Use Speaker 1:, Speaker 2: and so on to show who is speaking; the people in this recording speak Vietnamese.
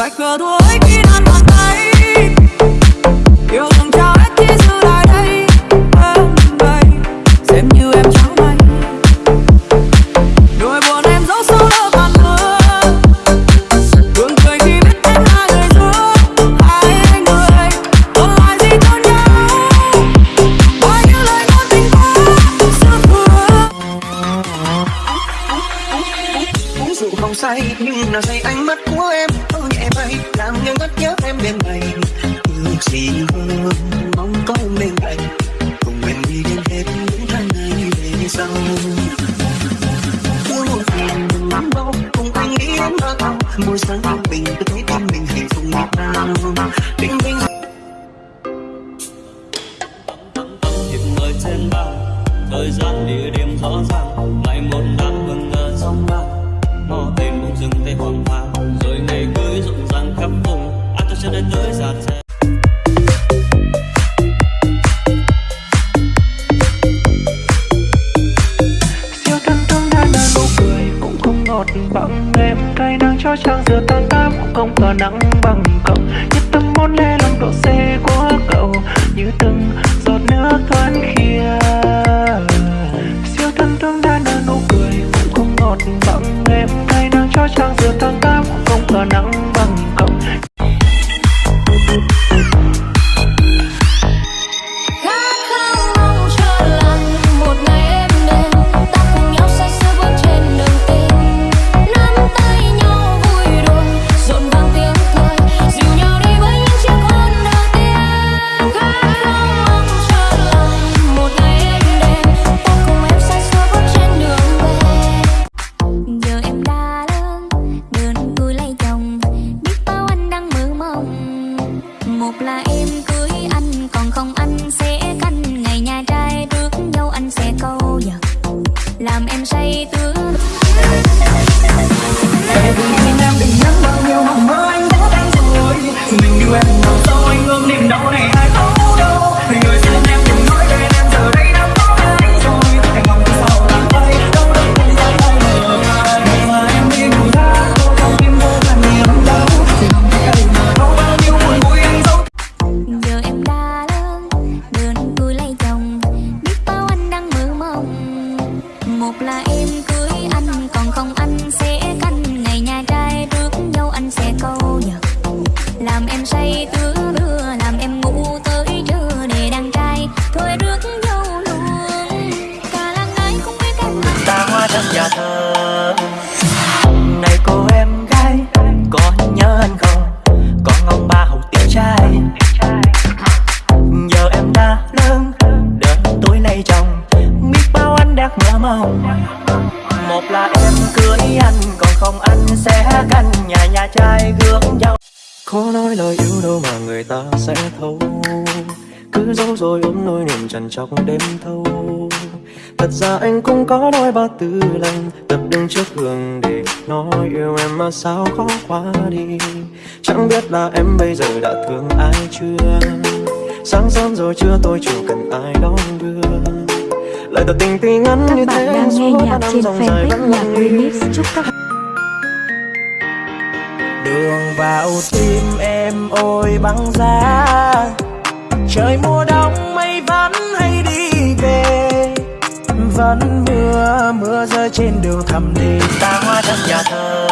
Speaker 1: dài khờ thôi
Speaker 2: uống say, nhưng là say ánh mắt của em. Ôi nhẹ bay làm nhân ngất nhớ em đêm ngày. Ước gì hơn, mong có em bên cạnh cùng em đi đến hết những tháng ngày về sau. Mỗi một phiền nắm đâu, cùng anh nghĩ đến mơ buổi sáng yên bình cứ thấy tim mình hạnh phúc ngọt ngào. Bình bình
Speaker 3: những người trên bao thời gian địa điểm rõ ràng. Ngày một năm tìm hoàng hoàng rồi ngày cưới rộn ràng khắp vùng anh cho chân đến tới giạt xe.
Speaker 4: Siêu thân thương đã nở nụ cười, cũng không ngọt bằng em cay nắng cho trang giữa tan tám cũng không tỏa nắng bằng cậu. Nhất tâm muốn lê lòng độ C của cậu, như từng giọt nước thoáng khi tháng giữa tháng trang không có nắng
Speaker 5: một là em cưới anh còn không anh sẽ
Speaker 2: đã
Speaker 5: một là em cưới anh, còn không anh sẽ canh nhà
Speaker 4: nhà trai gương dâu khó nói lời yêu đâu mà người ta sẽ thấu. Cứ giấu rồi ôm nỗi niềm trằn trọc đêm thâu. Thật ra anh cũng có đôi ba tư lần. Tập đứng trước gương để nói yêu em mà sao khó quá đi. Chẳng biết là em bây giờ đã thương ai chưa? Sáng sớm rồi chưa tôi, chưa cần ai đón lời tỏ tình tuy ngắn như
Speaker 6: Các bạn
Speaker 4: thế
Speaker 6: đang nghe nhạc trên fanpage nhạc remix. Chúc các
Speaker 4: đường vào tim em ôi băng giá. Trời mùa đông mây vẫn hay đi về. Vẫn mưa mưa rơi trên đường thầm thì ta hoa thật nhà thơ